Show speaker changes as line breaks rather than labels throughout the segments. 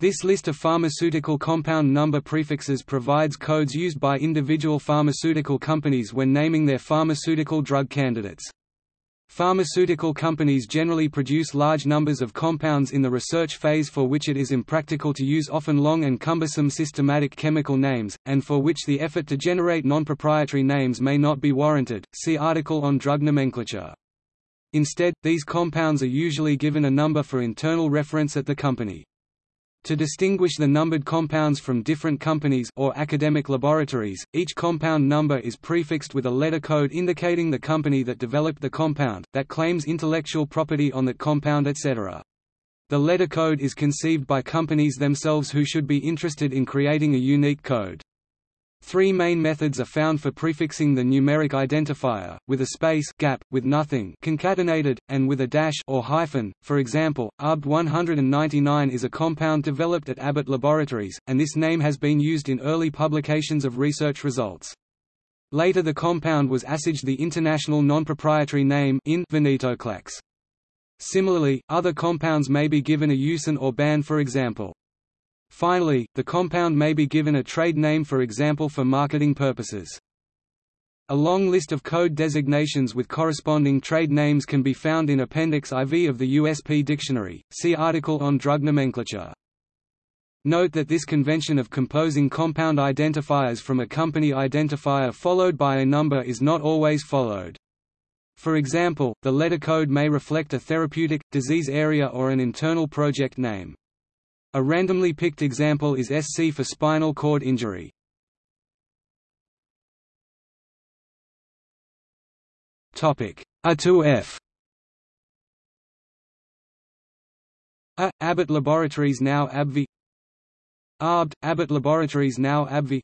This list of pharmaceutical compound number prefixes provides codes used by individual pharmaceutical companies when naming their pharmaceutical drug candidates. Pharmaceutical companies generally produce large numbers of compounds in the research phase for which it is impractical to use often long and cumbersome systematic chemical names, and for which the effort to generate non-proprietary names may not be warranted. See article on drug nomenclature. Instead, these compounds are usually given a number for internal reference at the company. To distinguish the numbered compounds from different companies or academic laboratories, each compound number is prefixed with a letter code indicating the company that developed the compound, that claims intellectual property on that compound etc. The letter code is conceived by companies themselves who should be interested in creating a unique code. Three main methods are found for prefixing the numeric identifier, with a space gap, with nothing concatenated, and with a dash or hyphen. For example, ARB 199 is a compound developed at Abbott Laboratories, and this name has been used in early publications of research results. Later the compound was assigned the international non-proprietary name in venetoclax. Similarly, other compounds may be given a USAN or BAN for example. Finally, the compound may be given a trade name for example for marketing purposes. A long list of code designations with corresponding trade names can be found in Appendix IV of the USP Dictionary, see article on drug nomenclature. Note that this convention of composing compound identifiers from a company identifier followed by a number is not always followed. For example, the letter code may reflect a therapeutic, disease area or an internal project name. A randomly picked example is SC for spinal cord injury. Topic A to F. A Abbott Laboratories now AbbVie. ARBD Abbott Laboratories now AbbVie.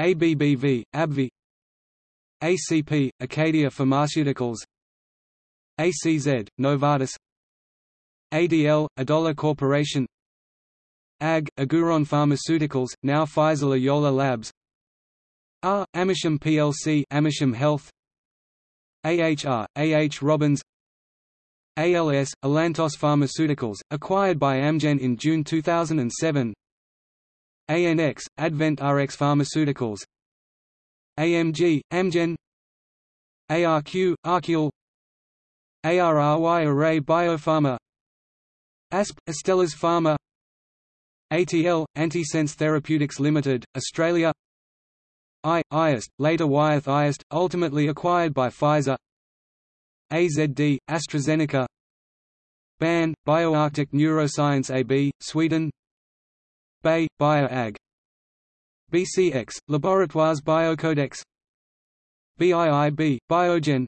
ABBV AbbVie. ACP Acadia Pharmaceuticals. ACZ Novartis. ADL Adolor Corporation AG, Agouron Pharmaceuticals, now Pfizer Loyola Labs. R. Amersham plc Amersham Health. AHR, AH Robins. ALS, Alantos Pharmaceuticals, acquired by Amgen in June 2007 ANX, Advent RX Pharmaceuticals. AMG, Amgen. ARQ, ArQule ARRY Array Biopharma. ASP, Astellas Pharma ATL, Antisense Therapeutics Limited, Australia. I, Ayerst, later Wyeth Ayerst, ultimately acquired by Pfizer. AZD, AstraZeneca. BAN, BioArctic Neuroscience AB, Sweden. BAY, Bayer AG. BCX, Laboratoires Biocodex. BIIB, Biogen.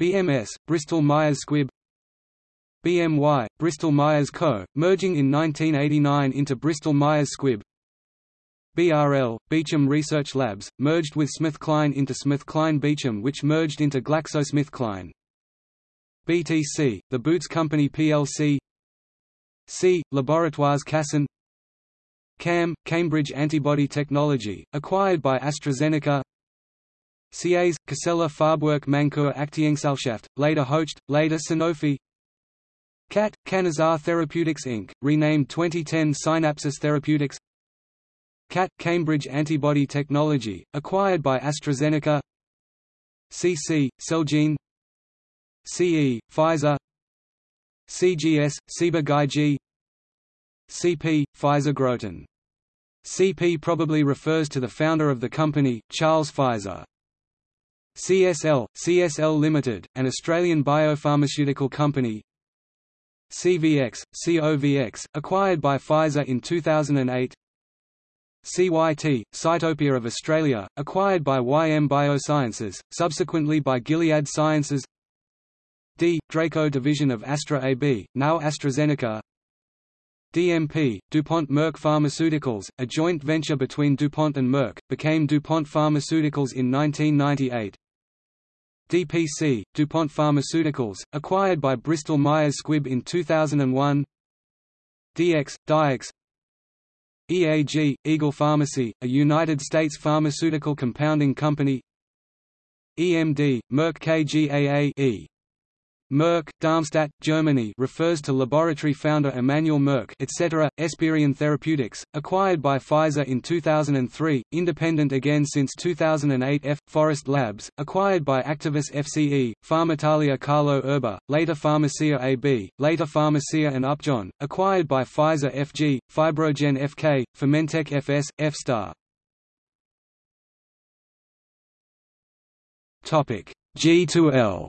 BMS, Bristol Myers Squibb BMY, Bristol Myers Co., merging in 1989 into Bristol Myers Squibb. BRL, Beecham Research Labs, merged with SmithKline into SmithKline Beecham which merged into GlaxoSmithKline. BTC, The Boots Company plc C. Laboratoires Casson CAM, Cambridge Antibody Technology, acquired by AstraZeneca CAs, Cassella Farbwerk Mainkur Aktiengesellschaft, later Hoechst, later Sanofi CAT, Canazar Therapeutics Inc., renamed 2010 Synapsis Therapeutics CAT, Cambridge Antibody Technology, acquired by AstraZeneca CC, Celgene CE, Pfizer CGS, Ciba Geigy CP, Pfizer Groton. CP probably refers to the founder of the company, Charles Pfizer. CSL, CSL Limited, an Australian biopharmaceutical company CVX, COVX, acquired by Pfizer in 2008 CYT, Cytopia of Australia, acquired by YM Biosciences, subsequently by Gilead Sciences. D. Draco division of Astra AB, now AstraZeneca. DMP, DuPont Merck Pharmaceuticals, a joint venture between DuPont and Merck, became DuPont Pharmaceuticals in 1998 DPC, DuPont Pharmaceuticals, acquired by Bristol Myers Squibb in 2001 DX, Dyax EAG, Eagle Pharmacy, a United States pharmaceutical compounding company. EMD, Merck KGaA e. Merck, Darmstadt, Germany refers to laboratory founder Emanuel Merck etc., Esperion Therapeutics, acquired by Pfizer in 2003, independent again since 2008 F. Forest Labs, acquired by Actavis FCE, Farmitalia Carlo Erba, later Pharmacia AB, later Pharmacia and Upjohn, acquired by Pfizer FG, Fibrogen FK, Fermentec FS, F-Star. G2L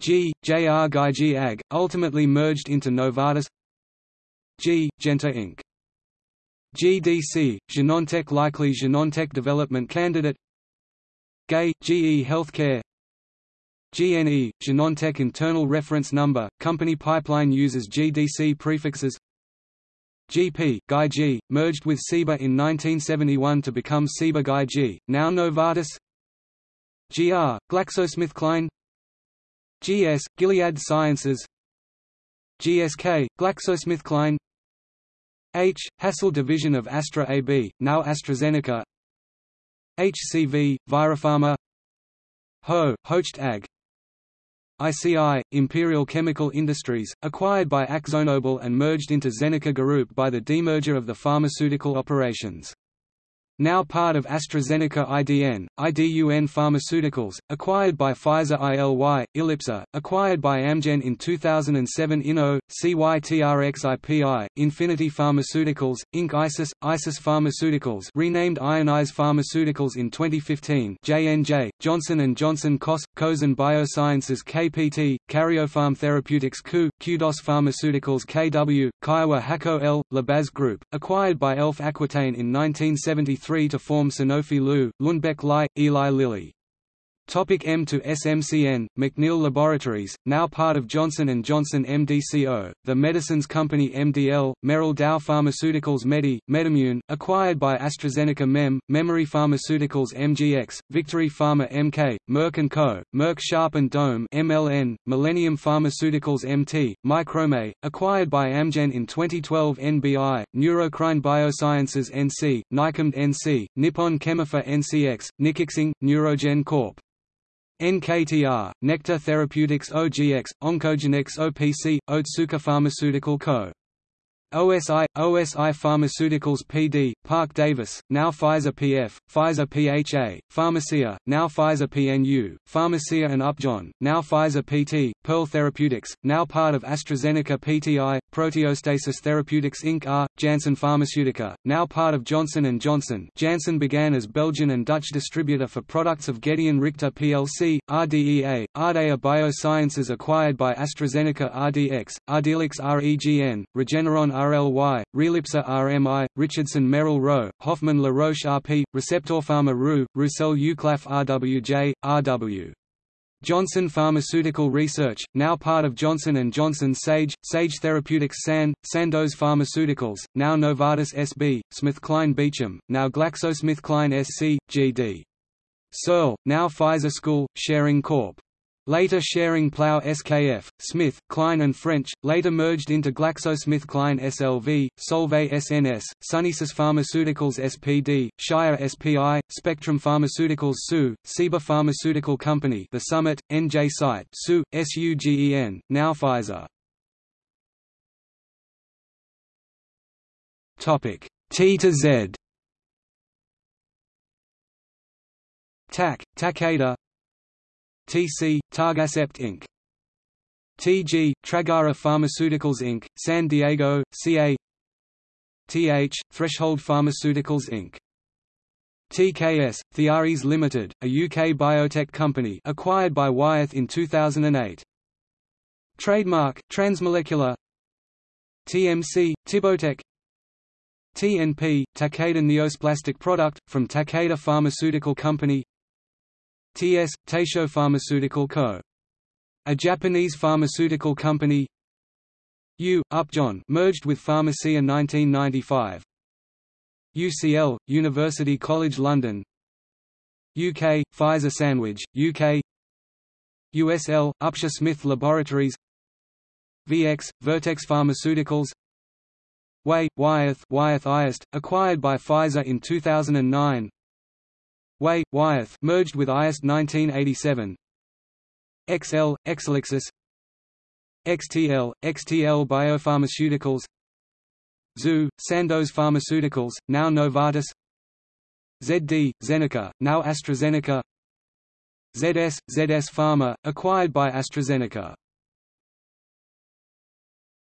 G, JR G AG, ultimately merged into Novartis. G, Genta Inc. GDC, Genentech likely Genentech development candidate. GAE, GE Healthcare. GNE, Genentech internal reference number, company pipeline uses GDC prefixes. GP, Geigy, merged with Ciba in 1971 to become Ciba Geigy, now Novartis. GR, GlaxoSmithKline GS, Gilead Sciences. GSK, GlaxoSmithKline. H, Hässle division of Astra AB, now AstraZeneca. HCV, ViroPharma. Ho, Hoechst AG. ICI, Imperial Chemical Industries, acquired by AkzoNobel and merged into Zeneca Group by the demerger of the pharmaceutical operations now part of AstraZeneca IDN, IDUN Pharmaceuticals, acquired by Pfizer ILY, Ilypsa, acquired by Amgen in 2007 Inno, CYTRXIPI, Infinity Pharmaceuticals, Inc. ISIS, ISIS Pharmaceuticals renamed Ionis Pharmaceuticals in 2015 J&J, Johnson & Johnson COS, Kosan Biosciences KPT, Karyopharm Therapeutics KU, Kudos Pharmaceuticals KW, Kyowa Hakko L, Labaz Group, acquired by Elf Aquitaine in 1973 to form Sanofi Lu, Lundbeck Lai, Eli Lilly. Topic M to SMCN, McNeil Laboratories, now part of Johnson & Johnson MDCO, The Medicines Company MDL, Merrell Dow Pharmaceuticals Medi, MedImmune, acquired by AstraZeneca Mem, Memory Pharmaceuticals MGX, Victory Pharma MK, Merck & Co., Merck Sharp & Dohme MLN, Millennium Pharmaceuticals MT, Microme, acquired by Amgen in 2012 NBI, Neurocrine Biosciences NC, Nycomed NC, Nippon Chemiphar NCX, Nikixing, Neurogen Corp. NKTR, Nektar Therapeutics OGX, Oncogenex OPC, Otsuka Pharmaceutical Co. OSI, OSI Pharmaceuticals PD, Parke-Davis, now Pfizer PF, Pfizer PHA, Pharmacia, now Pfizer PNU, Pharmacia and Upjohn, now Pfizer PT, Pearl Therapeutics, now part of AstraZeneca PTI, Proteostasis Therapeutics Inc. R. Janssen Pharmaceutica, now part of Johnson & Johnson Janssen began as Belgian and Dutch distributor for products of Gedeon Richter plc, RDEA, Ardea Biosciences acquired by AstraZeneca RDX, Ardelyx REGN, Regeneron RLY, Relipsa RMI, Richardson Merrell Rowe, Hoffmann La Roche RP, Receptorpharma RU, Roussel Uclaf RWJ, RW. Johnson Pharmaceutical Research, now part of Johnson & Johnson Sage, Sage Therapeutics San, Sandoz Pharmaceuticals, now Novartis SB, SmithKline Beecham, now GlaxoSmithKline SC, GD. Searle, now Pfizer School, Schering Corp. Later Schering-Plough SKF, Smith, Kline and French, later merged into GlaxoSmithKline SLV, Solvay SNS, Sunesis Pharmaceuticals SPD, Shire SPI, Spectrum Pharmaceuticals SU, Ciba Pharmaceutical Company The Summit, NJ Site SU, SUGEN, now Pfizer. T to Z TAC, Takeda TC, Targacept Inc. TG, Tragara Pharmaceuticals Inc., San Diego, CA TH, Threshold Pharmaceuticals Inc. TKS, Thiares Limited, a UK biotech company acquired by Wyeth in 2008. Trademark, Transmolecular TMC, Tibotec TNP, Takeda Neoplastic product, from Takeda Pharmaceutical Company TS, Taisho Pharmaceutical Co. A Japanese pharmaceutical company. U, Upjohn merged with Pharmacia 1995 UCL, University College London. UK, Pfizer Sandwich, UK USL, Upsher Smith Laboratories. VX, Vertex Pharmaceuticals. Way, Wyeth, Wyeth Ayerst, acquired by Pfizer in 2009 Way, Wyeth merged with Ayerst 1987 XL, Exelixis. XTL, XTL Biopharmaceuticals. ZOO, Sandoz Pharmaceuticals, now Novartis. ZD, Zeneca, now AstraZeneca. ZS, ZS Pharma, acquired by AstraZeneca